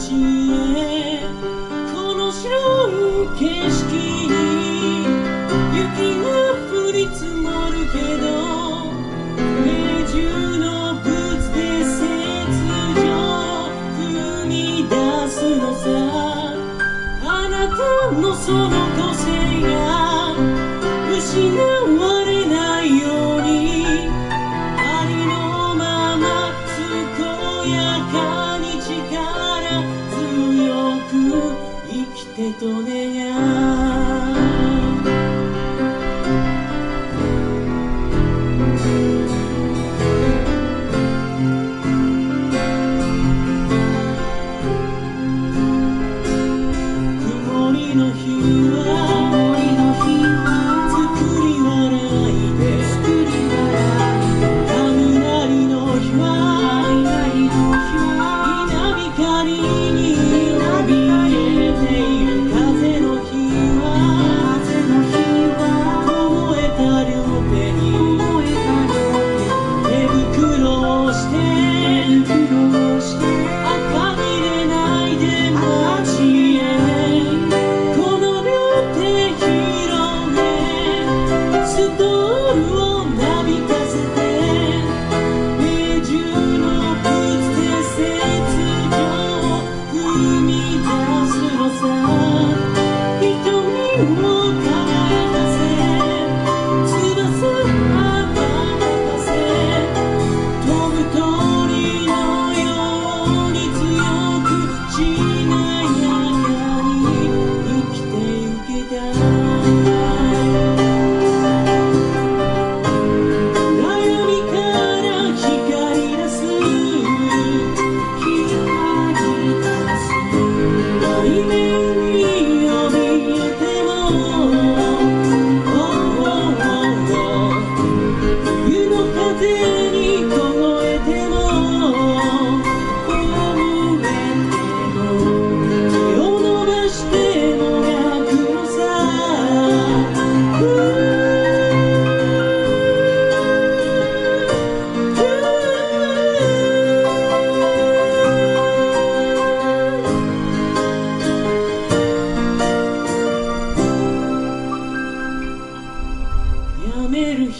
この白い景色雪が降り積もるけど永中のブツで雪上踏み出すのさ。あなたのその個性が失われないようにありのまま健やかに誓うけと願う Woo!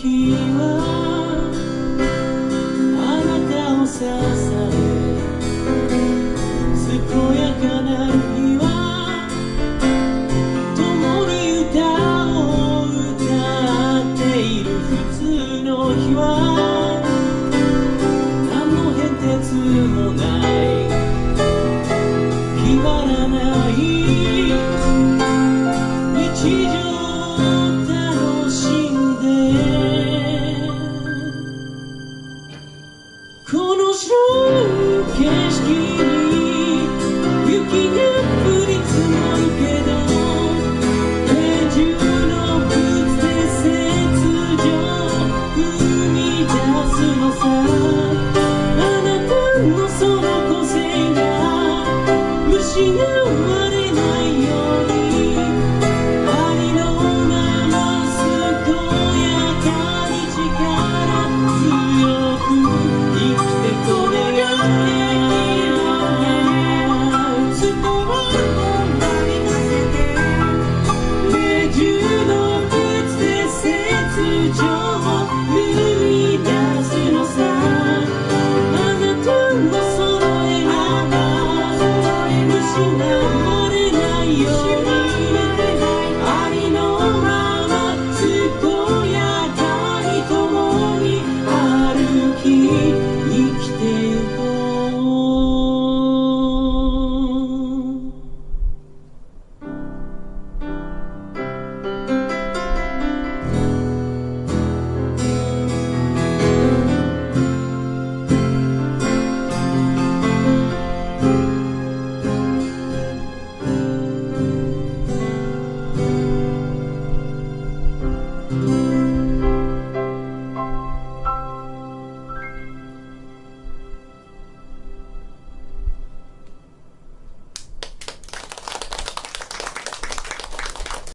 日はあなたを支え健やかな日は共に歌を歌っている普通の日は何の変哲もない決まらない日常